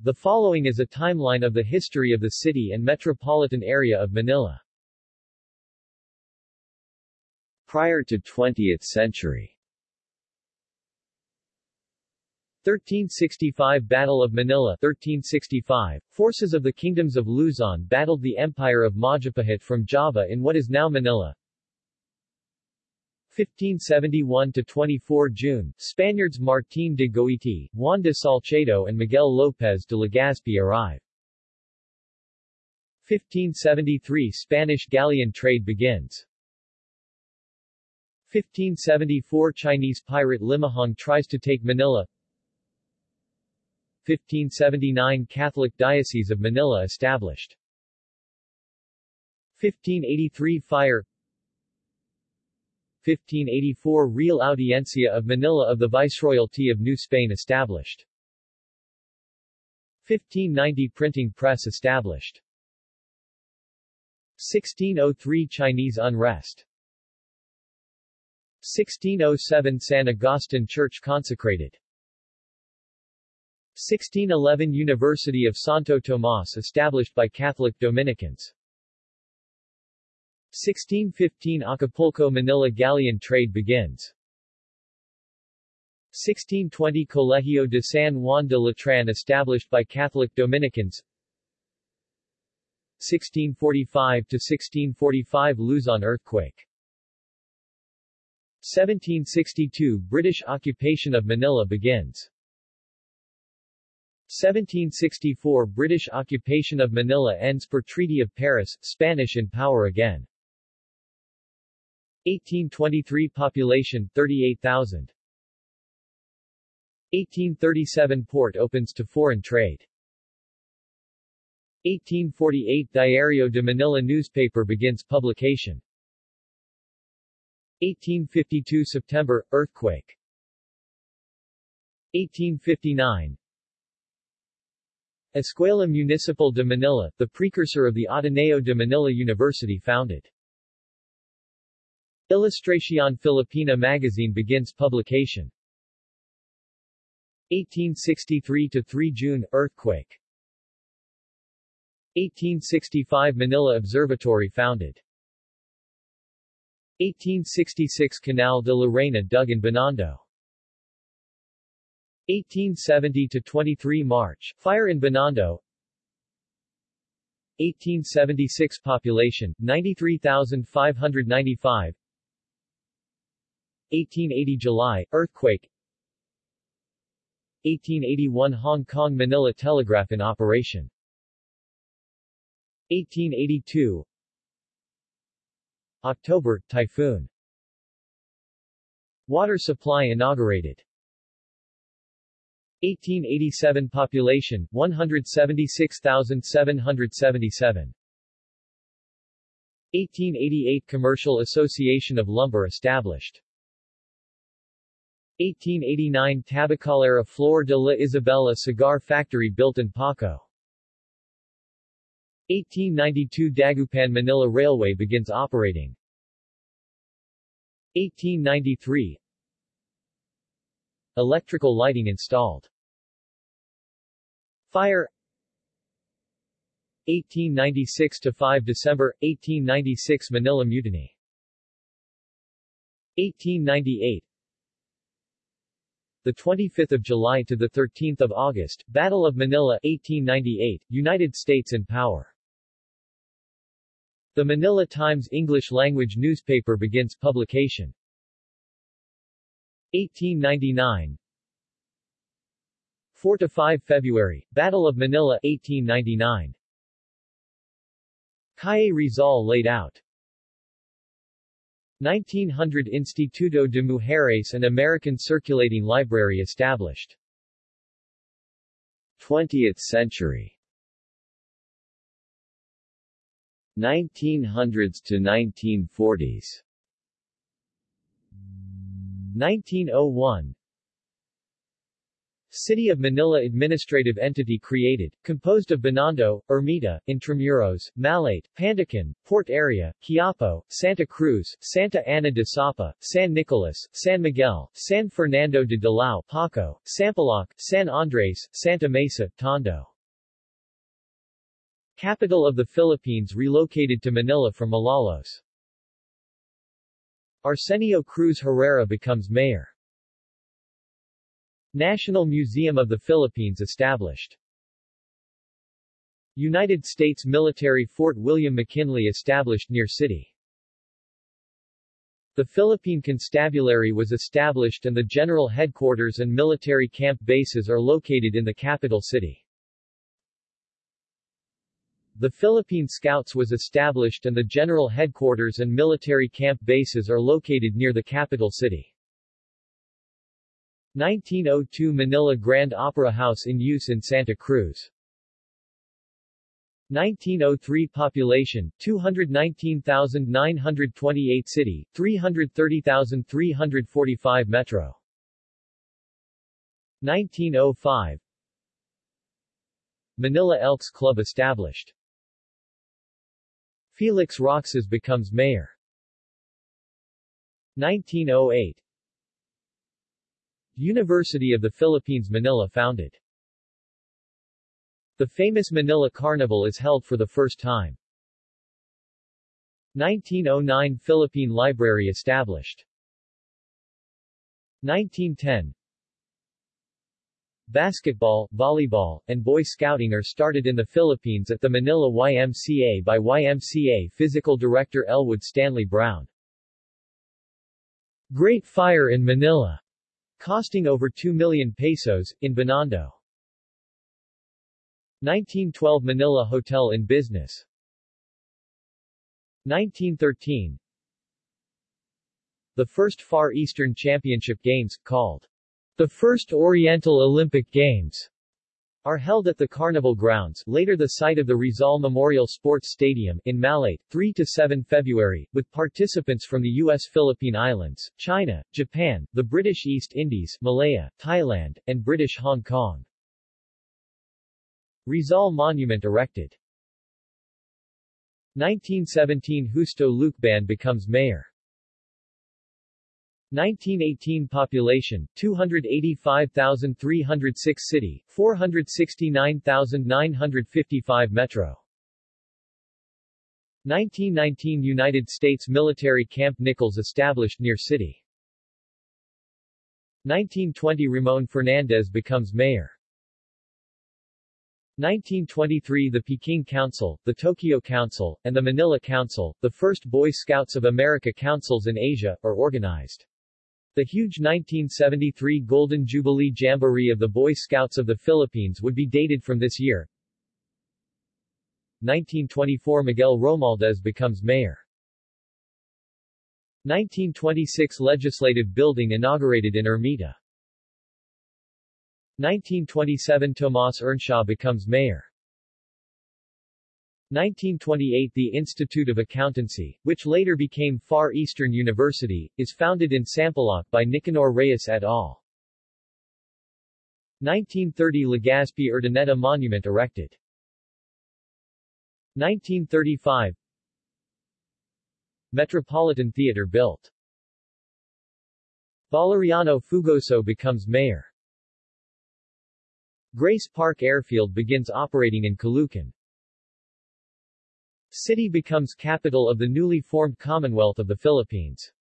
The following is a timeline of the history of the city and metropolitan area of Manila. Prior to 20th century 1365 Battle of Manila 1365, forces of the kingdoms of Luzon battled the Empire of Majapahit from Java in what is now Manila. 1571–24 June, Spaniards Martín de Goiti, Juan de Salcedo and Miguel López de Legazpi arrive. 1573 Spanish galleon trade begins. 1574 Chinese pirate Limahong tries to take Manila 1579 Catholic Diocese of Manila established 1583 Fire 1584 Real Audiencia of Manila of the Viceroyalty of New Spain established. 1590 Printing press established. 1603 Chinese unrest. 1607 San Agustin Church consecrated. 1611 University of Santo Tomas established by Catholic Dominicans 1615 Acapulco Manila galleon trade begins. 1620 Colegio de San Juan de Letran established by Catholic Dominicans. 1645–1645 Luzon earthquake. 1762 British occupation of Manila begins. 1764 British occupation of Manila ends per Treaty of Paris, Spanish in power again. 1823 Population 38,000 1837 Port opens to foreign trade. 1848 Diario de Manila newspaper begins publication. 1852 September, earthquake. 1859 Escuela Municipal de Manila, the precursor of the Ateneo de Manila University founded. Ilustración Filipina magazine begins publication. 1863 to 3 June, earthquake. 1865 Manila Observatory founded. 1866 Canal de la Reina dug in Binondo. 1870 to 23 March, fire in Binondo 1876 Population, 93,595 1880 July, earthquake. 1881 Hong Kong Manila Telegraph in operation. 1882 October, typhoon. Water supply inaugurated. 1887 Population, 176,777 1888 Commercial Association of Lumber established 1889 Tabacalera Flor de la Isabela cigar factory built in Paco. 1892 Dagupan Manila Railway begins operating. 1893 Electrical lighting installed. Fire. 1896 to 5 December 1896 Manila Mutiny. 1898 the 25th of July to the 13th of August Battle of Manila 1898 United States in power. The Manila Times English language newspaper begins publication. 1899 4 to 5 February Battle of Manila 1899 Calle Rizal laid out 1900 Instituto de Mujeres and American Circulating Library established. 20th century. 1900s to 1940s 1901 City of Manila administrative entity created, composed of Binondo, Ermita, Intramuros, Malate, Pandacan, Port Area, Quiapo, Santa Cruz, Santa Ana de Sapa, San Nicolas, San Miguel, San Fernando de Dilao, Paco, Sampaloc, San Andres, Santa Mesa, Tondo. Capital of the Philippines relocated to Manila from Malolos. Arsenio Cruz Herrera becomes mayor. National Museum of the Philippines established. United States Military Fort William McKinley established near city. The Philippine Constabulary was established and the general headquarters and military camp bases are located in the capital city. The Philippine Scouts was established and the general headquarters and military camp bases are located near the capital city. 1902 Manila Grand Opera House in use in Santa Cruz. 1903 Population, 219,928 City, 330,345 Metro 1905 Manila Elks Club established. Felix Roxas becomes mayor. 1908 University of the Philippines Manila founded. The famous Manila Carnival is held for the first time. 1909 Philippine Library established. 1910 Basketball, volleyball, and Boy Scouting are started in the Philippines at the Manila YMCA by YMCA Physical Director Elwood Stanley Brown. Great Fire in Manila, costing over 2 million pesos, in Binondo. 1912 Manila Hotel in business. 1913 The first Far Eastern Championship Games, called the First Oriental Olympic Games, are held at the Carnival Grounds, later the site of the Rizal Memorial Sports Stadium, in Malate, 3 to 7 February, with participants from the U.S. Philippine Islands, China, Japan, the British East Indies, Malaya, Thailand, and British Hong Kong. Rizal Monument erected. 1917 Justo Lucban becomes mayor. 1918 Population, 285,306 City, 469,955 Metro. 1919 United States Military Camp Nichols established near city. 1920 Ramon Fernandez becomes mayor. 1923 The Peking Council, the Tokyo Council, and the Manila Council, the first Boy Scouts of America councils in Asia, are organized. The huge 1973 Golden Jubilee Jamboree of the Boy Scouts of the Philippines would be dated from this year. 1924 Miguel Romualdez becomes mayor. 1926 Legislative Building inaugurated in Ermita. 1927 Tomas Earnshaw becomes mayor. 1928 The Institute of Accountancy, which later became Far Eastern University, is founded in Sampaloc by Nicanor Reyes et al. 1930 Legazpi Urdaneta Monument erected. 1935 Metropolitan Theater built. Valeriano Fugoso becomes mayor. Grace Park Airfield begins operating in Caloocan. City becomes capital of the newly formed Commonwealth of the Philippines.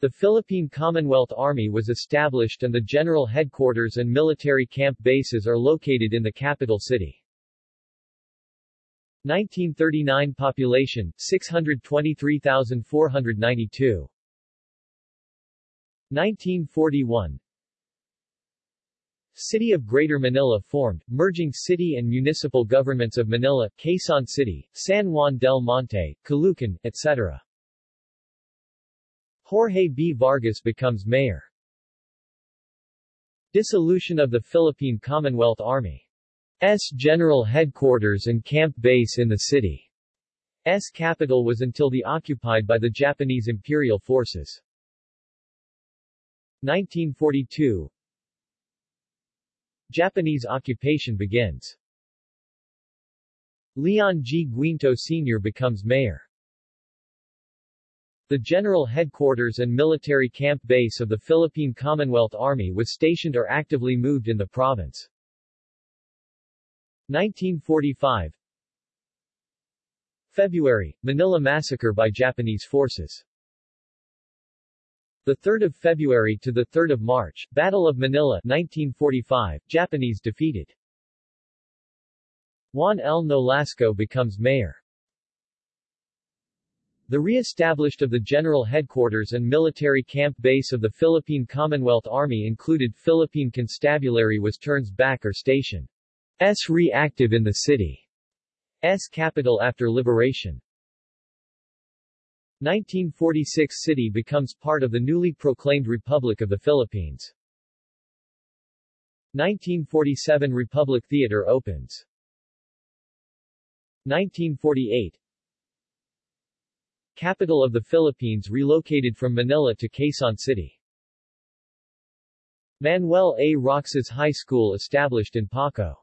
The Philippine Commonwealth Army was established and the general headquarters and military camp bases are located in the capital city. 1939 Population, 623,492 1941 City of Greater Manila formed, merging city and municipal governments of Manila, Quezon City, San Juan del Monte, Caloocan, etc. Jorge B. Vargas becomes mayor. Dissolution of the Philippine Commonwealth Army. S general headquarters and camp base in the city's capital was until the occupied by the Japanese imperial forces. 1942 Japanese occupation begins. Leon G. Guinto Sr. becomes mayor. The general headquarters and military camp base of the Philippine Commonwealth Army was stationed or actively moved in the province. 1945 February, Manila Massacre by Japanese forces 3 February to 3 March, Battle of Manila 1945, Japanese defeated. Juan L. Nolasco becomes mayor. The re-established of the general headquarters and military camp base of the Philippine Commonwealth Army included Philippine Constabulary was turns back or station. S re-active in the city. S capital after liberation. 1946 city becomes part of the newly proclaimed Republic of the Philippines. 1947 Republic Theater opens. 1948 Capital of the Philippines relocated from Manila to Quezon City. Manuel A. Roxas High School established in Paco.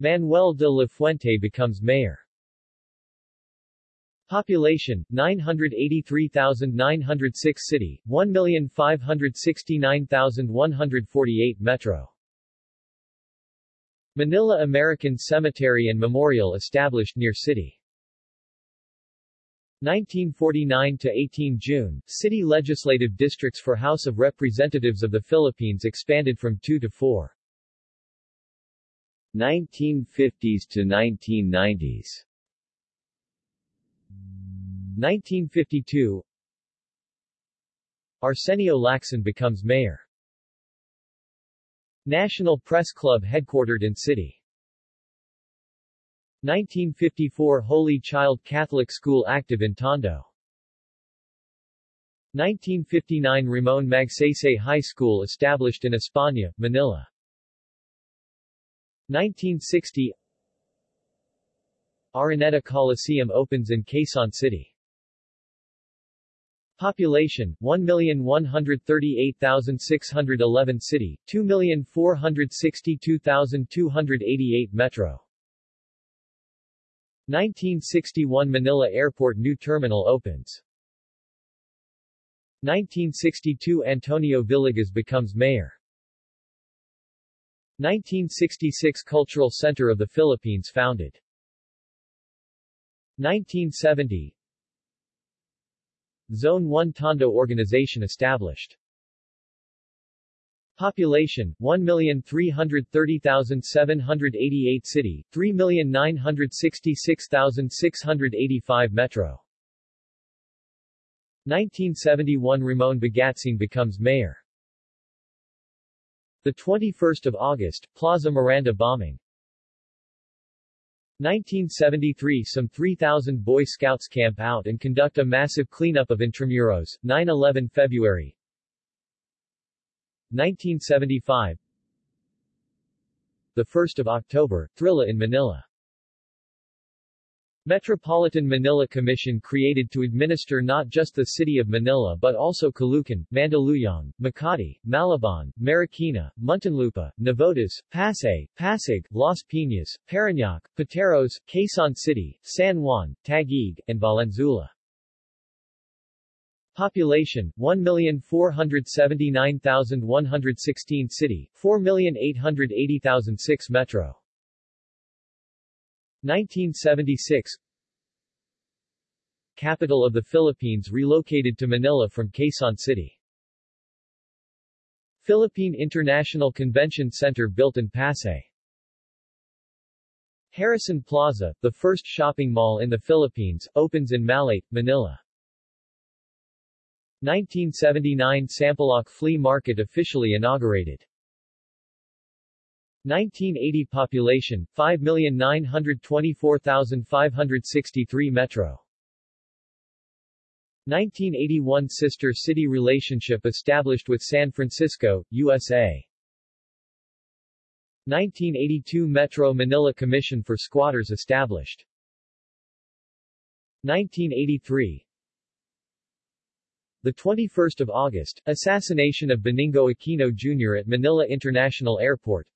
Manuel de la Fuente becomes mayor. Population, 983,906 City, 1,569,148 Metro. Manila American Cemetery and Memorial established near city. 1949 to 18 June, city legislative districts for House of Representatives of the Philippines expanded from 2 to 4. 1950s to 1990s 1952 Arsenio Lacson becomes mayor. National Press Club headquartered in city. 1954 Holy Child Catholic School active in Tondo. 1959 Ramon Magsaysay High School established in España, Manila. 1960 Araneta Coliseum opens in Quezon City. Population, 1,138,611 City, 2,462,288 Metro. 1961 Manila Airport New terminal opens. 1962 Antonio Villegas becomes mayor. 1966 Cultural Center of the Philippines founded. 1970 Zone 1 Tondo Organization established. Population, 1,330,788 City, 3,966,685 Metro. 1971 Ramon Bagatsing becomes mayor. The 21st of August, Plaza Miranda bombing. 1973 Some 3,000 Boy Scouts camp out and conduct a massive cleanup of Intramuros, 9-11 February. 1975 The 1st of October, Thrilla in Manila Metropolitan Manila Commission created to administer not just the city of Manila but also Caloocan, Mandaluyong, Makati, Malabon, Marikina, Muntinlupa, Navotas, Pasay, Pasig, Las Piñas, Parañaque, Pateros, Quezon City, San Juan, Taguig, and Valenzuela. Population, 1,479,116 City, 4,880,006 Metro. 1976 Capital of the Philippines relocated to Manila from Quezon City. Philippine International Convention Center built in Pasay. Harrison Plaza, the first shopping mall in the Philippines, opens in Malate, Manila. 1979 Sampaloc Flea Market officially inaugurated. 1980 Population, 5,924,563 Metro. 1981 Sister city relationship established with San Francisco, USA. 1982 Metro Manila Commission for Squatters established. 1983 the 21st of August, assassination of Benigno Aquino Jr. at Manila International Airport.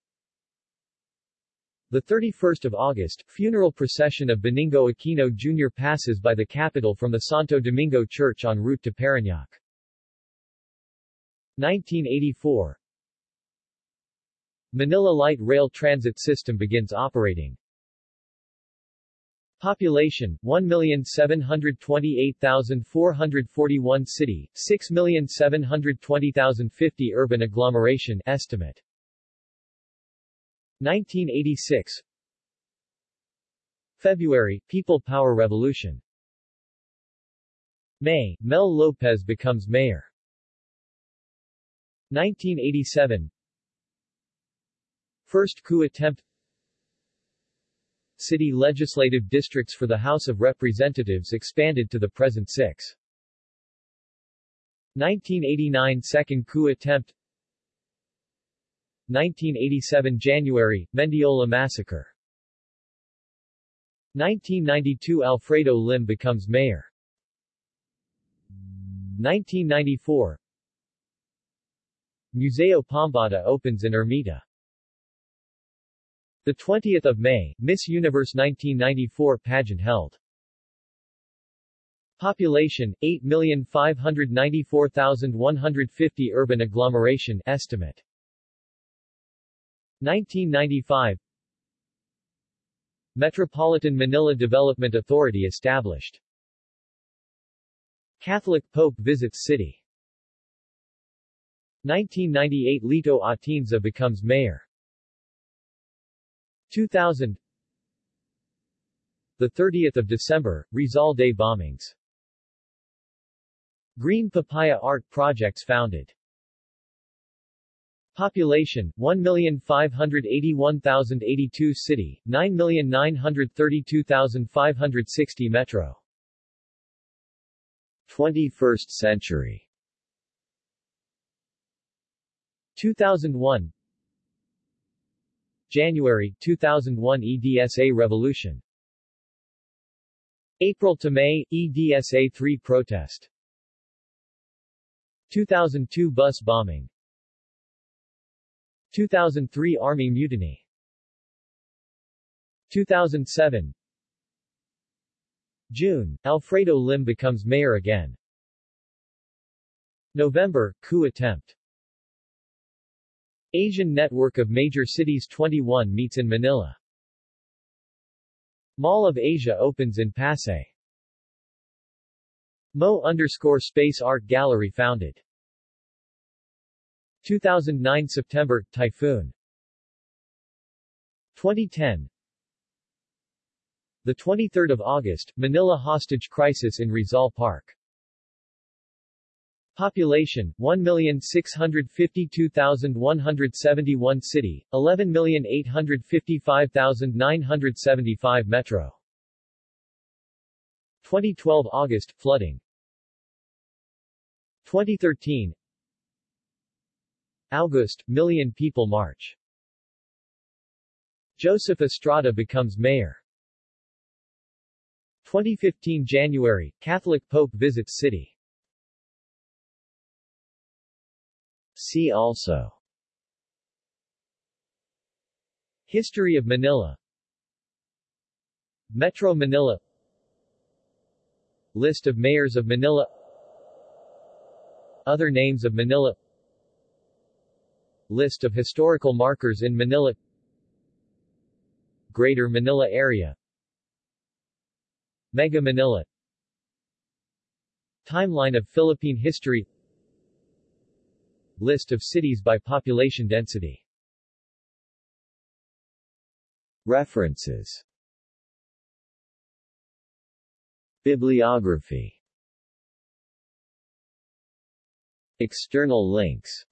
The 31st of August, funeral procession of Benigno Aquino Jr. passes by the capital from the Santo Domingo Church en route to Parañaque. 1984 Manila Light Rail Transit System begins operating. Population, 1,728,441 City, 6,720,050 Urban agglomeration estimate. 1986 February, People Power Revolution. May, Mel Lopez becomes mayor. 1987 First coup attempt. City legislative districts for the House of Representatives expanded to the present six. 1989 Second coup attempt 1987 January, Mendiola massacre 1992 Alfredo Lim becomes mayor 1994 Museo Pambata opens in Ermita. The 20th of May, Miss Universe 1994 pageant held. Population 8,594,150 urban agglomeration estimate. 1995 Metropolitan Manila Development Authority established. Catholic Pope visits city. 1998 Lito Atienza becomes mayor. 2000 The 30th of December, Rizal Day bombings. Green Papaya Art Projects founded. Population, 1,581,082 City, 9,932,560 Metro. 21st century. 2001 January 2001 EDSA Revolution. April to May, EDSA 3 protest. 2002 bus bombing 2003 Army Mutiny 2007 June, Alfredo Lim becomes mayor again. November, coup attempt. Asian Network of Major Cities 21 meets in Manila. Mall of Asia opens in Pasay. Mo underscore Space Art Gallery founded. 2009 September, Typhoon. 2010 The 23rd of August, Manila hostage crisis in Rizal Park. Population, 1,652,171 City, 11,855,975 Metro. 2012 August, flooding. 2013 August, Million People March. Joseph Estrada becomes mayor. 2015 January, Catholic Pope visits city. See also History of Manila Metro Manila List of mayors of Manila Other names of Manila List of historical markers in Manila. Greater Manila Area. Mega Manila. Timeline of Philippine history. List of cities by population density. References. Bibliography. External links